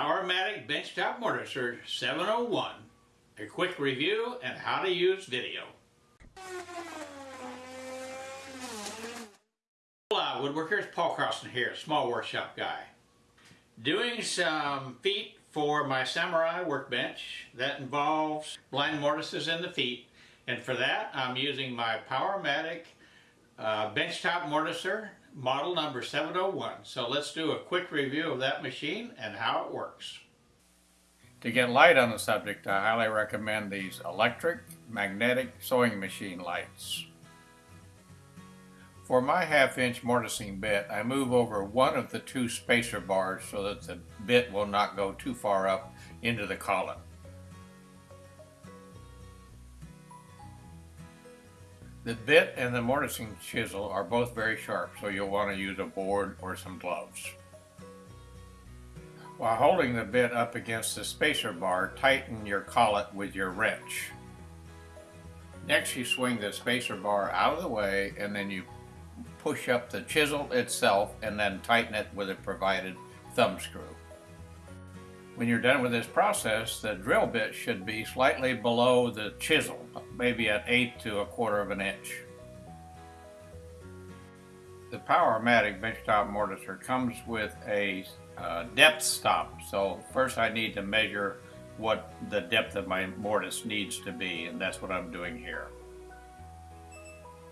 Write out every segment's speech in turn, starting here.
Powermatic Benchtop Mortiser 701. A quick review and how to use video. Hola woodworkers, Paul Carlson here, small workshop guy. Doing some feet for my Samurai workbench that involves blind mortises in the feet and for that I'm using my Powermatic uh, benchtop mortiser model number 701. So let's do a quick review of that machine and how it works. To get light on the subject, I highly recommend these electric magnetic sewing machine lights. For my half-inch mortising bit, I move over one of the two spacer bars so that the bit will not go too far up into the collet. The bit and the mortising chisel are both very sharp, so you'll want to use a board or some gloves. While holding the bit up against the spacer bar, tighten your collet with your wrench. Next you swing the spacer bar out of the way and then you push up the chisel itself and then tighten it with a provided thumb screw. When you're done with this process, the drill bit should be slightly below the chisel, maybe an eighth to a quarter of an inch. The Powermatic benchtop mortiser comes with a uh, depth stop. So first I need to measure what the depth of my mortise needs to be, and that's what I'm doing here.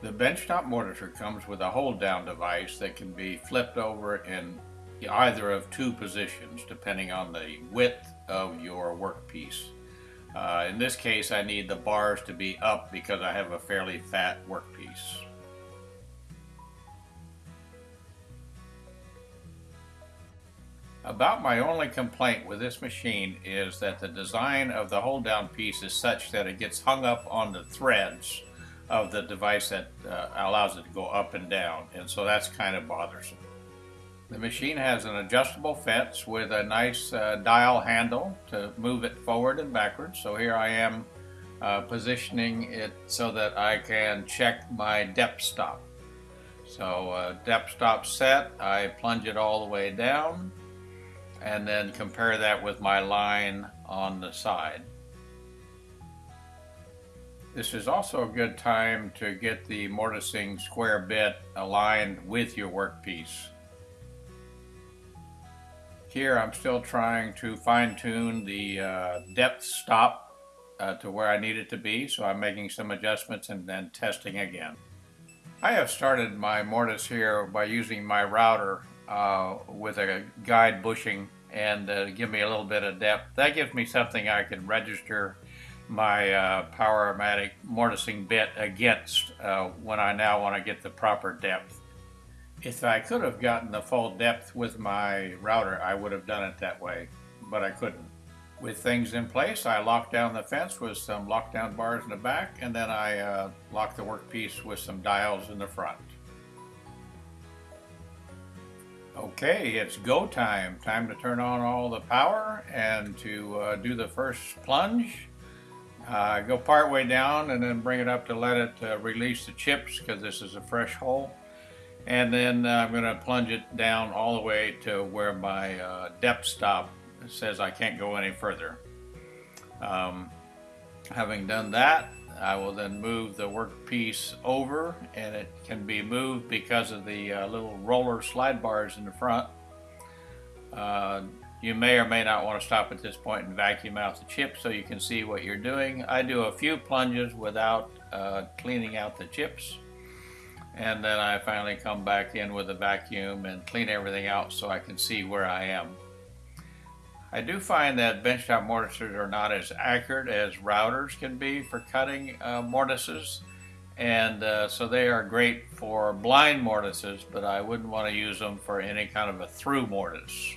The benchtop mortiser comes with a hold down device that can be flipped over in either of two positions depending on the width of your workpiece. Uh, in this case I need the bars to be up because I have a fairly fat workpiece. About my only complaint with this machine is that the design of the hold down piece is such that it gets hung up on the threads of the device that uh, allows it to go up and down and so that's kind of bothersome. The machine has an adjustable fence with a nice uh, dial handle to move it forward and backwards. So here I am uh, positioning it so that I can check my depth stop. So uh, depth stop set, I plunge it all the way down and then compare that with my line on the side. This is also a good time to get the mortising square bit aligned with your workpiece. Here I'm still trying to fine tune the uh, depth stop uh, to where I need it to be, so I'm making some adjustments and then testing again. I have started my mortise here by using my router uh, with a guide bushing and uh, give me a little bit of depth. That gives me something I can register my uh, Powermatic mortising bit against uh, when I now want to get the proper depth. If I could have gotten the full depth with my router, I would have done it that way, but I couldn't. With things in place, I locked down the fence with some lockdown bars in the back, and then I uh, locked the workpiece with some dials in the front. Okay, it's go time. Time to turn on all the power and to uh, do the first plunge. Uh, go part way down and then bring it up to let it uh, release the chips because this is a fresh hole and then uh, I'm going to plunge it down all the way to where my uh, depth stop says I can't go any further. Um, having done that, I will then move the workpiece over and it can be moved because of the uh, little roller slide bars in the front. Uh, you may or may not want to stop at this point and vacuum out the chips so you can see what you're doing. I do a few plunges without uh, cleaning out the chips and then I finally come back in with a vacuum and clean everything out so I can see where I am. I do find that benchtop mortises are not as accurate as routers can be for cutting uh, mortises and uh, so they are great for blind mortises but I wouldn't want to use them for any kind of a through mortise.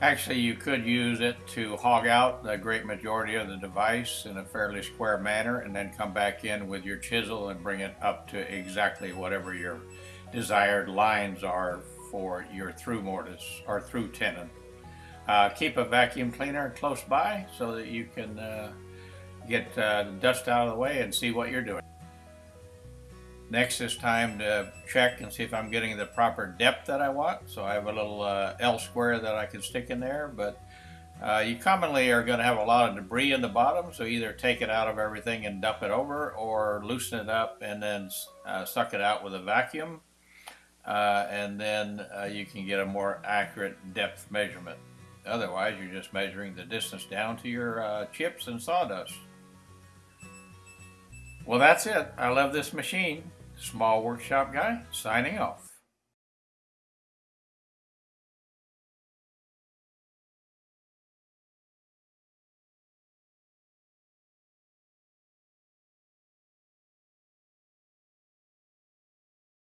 Actually, you could use it to hog out the great majority of the device in a fairly square manner and then come back in with your chisel and bring it up to exactly whatever your desired lines are for your through mortise or through tenon. Uh, keep a vacuum cleaner close by so that you can uh, get uh, dust out of the way and see what you're doing. Next is time to check and see if I'm getting the proper depth that I want. So I have a little uh, L square that I can stick in there, but uh, you commonly are going to have a lot of debris in the bottom, so either take it out of everything and dump it over, or loosen it up and then uh, suck it out with a vacuum, uh, and then uh, you can get a more accurate depth measurement. Otherwise, you're just measuring the distance down to your uh, chips and sawdust. Well, that's it. I love this machine. Small Workshop Guy, signing off.